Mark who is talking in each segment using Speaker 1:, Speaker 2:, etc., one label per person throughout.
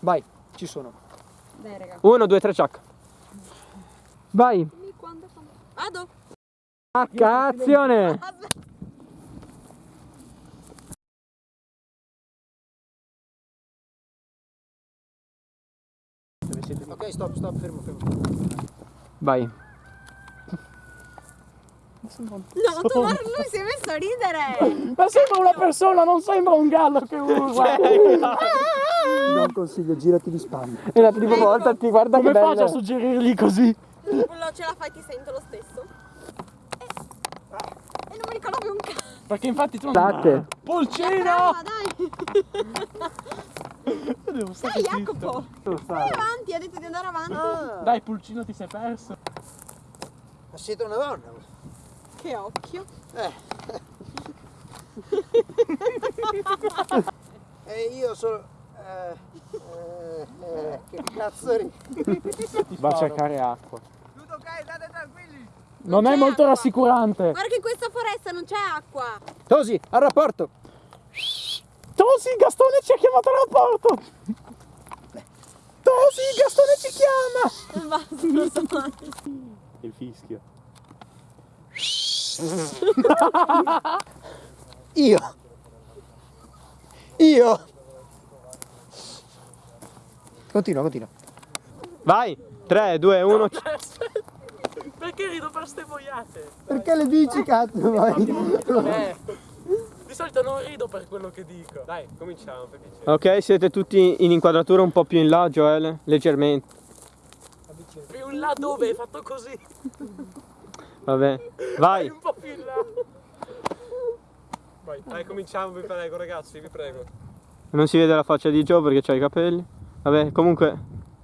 Speaker 1: Vai, ci sono.
Speaker 2: Dai raga.
Speaker 3: Uno, due, tre, ciak. Vai.
Speaker 2: Quando, quando... Vado.
Speaker 3: H, azione.
Speaker 1: Ok, stop, stop, fermo, fermo.
Speaker 3: Vai.
Speaker 2: No, tu guarda, lui si è messo a ridere.
Speaker 4: Ma sembra una persona, non sembra un gallo che urla.
Speaker 1: Non consiglio, girati di spalle.
Speaker 3: E la prima volta ti guarda
Speaker 4: Come
Speaker 3: che
Speaker 4: faccio a
Speaker 3: bello.
Speaker 4: suggerirgli così?
Speaker 2: Quello ce la fai, ti sento lo stesso. E, e non mi ricordo più un cazzo.
Speaker 4: Perché infatti tu non...
Speaker 3: Latte.
Speaker 4: Pulcino!
Speaker 2: Brava, dai.
Speaker 4: Devo stare
Speaker 2: Dai,
Speaker 4: zitto.
Speaker 2: Jacopo. Vai avanti, ha detto di andare avanti.
Speaker 4: Dai, Pulcino ti sei perso.
Speaker 1: Ma siete una donna?
Speaker 2: Che occhio.
Speaker 1: E io sono... Eh, eh, eh, che cazzo ri...
Speaker 3: Va a cercare acqua.
Speaker 4: Non è
Speaker 2: c'è
Speaker 4: molto
Speaker 2: acqua.
Speaker 4: rassicurante.
Speaker 2: Guarda che in questa foresta non c'è acqua.
Speaker 1: Tosi, al rapporto.
Speaker 4: Tosi, Gastone ci ha chiamato al rapporto. Tosi, Gastone ci chiama.
Speaker 2: Basta,
Speaker 3: Il fischio.
Speaker 1: Io. Io. Continua, continua.
Speaker 3: Vai. 3, 2, 1.
Speaker 4: Perché rido per ste boiate?
Speaker 1: Perché le dici cazzo? Vai.
Speaker 4: Eh, di solito non rido per quello che dico.
Speaker 3: Dai, cominciamo per piacere. Ok, siete tutti in inquadratura un po' più in là, Joel? Leggermente.
Speaker 4: Più in là dove hai fatto così?
Speaker 3: Vabbè. Vai. Vai, dai, cominciamo, vi prego, ragazzi, vi prego. Non si vede la faccia di Joe perché c'ha i capelli. Vabbè, comunque.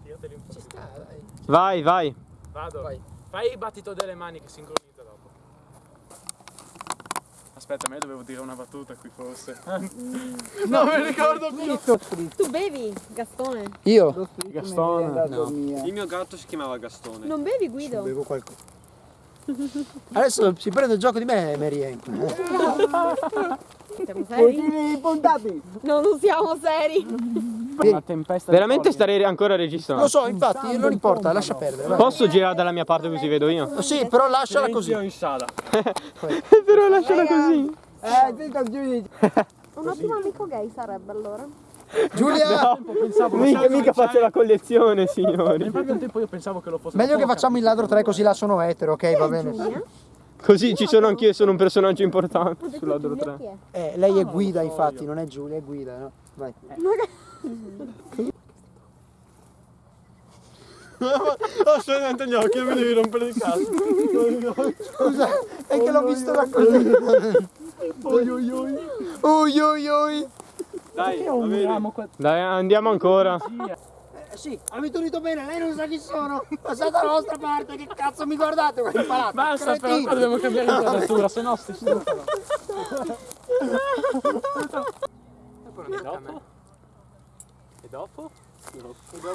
Speaker 4: Tirateli un po'. Ci sta, dai.
Speaker 3: Vai, vai.
Speaker 4: Vado.
Speaker 1: Vai.
Speaker 4: Fai il battito delle mani che sincronizza dopo. Aspetta, me dovevo dire una battuta qui forse. non mi ricordo più.
Speaker 2: Tu bevi, Gastone?
Speaker 1: Io?
Speaker 4: Gastone.
Speaker 1: No.
Speaker 3: Il mio gatto si chiamava Gastone.
Speaker 2: Non bevi, Guido?
Speaker 1: Bevo qualcosa. Adesso si prende il gioco di me, Marien.
Speaker 2: Siamo seri? Non lo siamo seri.
Speaker 4: Una tempesta
Speaker 3: Veramente starei ancora registrando.
Speaker 1: Lo so, infatti, non importa, lascia perdere. vai.
Speaker 3: Posso girare dalla mia parte così vedo io?
Speaker 1: Sì, però lasciala così.
Speaker 4: in sala.
Speaker 3: Però lasciala così.
Speaker 2: Un ottimo amico gay sarebbe allora.
Speaker 1: Giulia,
Speaker 4: Pensavo
Speaker 3: Mica, mica faccio la collezione, signori.
Speaker 4: Nel proprio tempo io pensavo che lo fosse
Speaker 1: meglio che facciamo il ladro 3 così là sono etero, ok? Va bene.
Speaker 2: Giulia?
Speaker 3: Così ci sono anch'io, sono un personaggio importante sulla
Speaker 2: Giulia
Speaker 3: 3.
Speaker 2: chi è?
Speaker 1: Eh, lei è guida, infatti, non è Giulia, è guida, no? Vai.
Speaker 3: Ho gli occhi, mi devi rompere il cazzo.
Speaker 1: Scusa, è che l'ho visto da così. Oi oi oi. Oi oi oi.
Speaker 3: Dai,
Speaker 4: Io uniamo que-
Speaker 3: Dai, andiamo ancora.
Speaker 1: Eh, sì, avete unito bene, lei non sa chi sono. Passate dalla vostra parte, che cazzo mi guardate? Guarda, imparato.
Speaker 4: Basta però
Speaker 1: Cretini.
Speaker 4: qua dobbiamo cambiare inquadratura, se no sti stufano.
Speaker 3: E dopo? E dopo?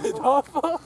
Speaker 4: E dopo?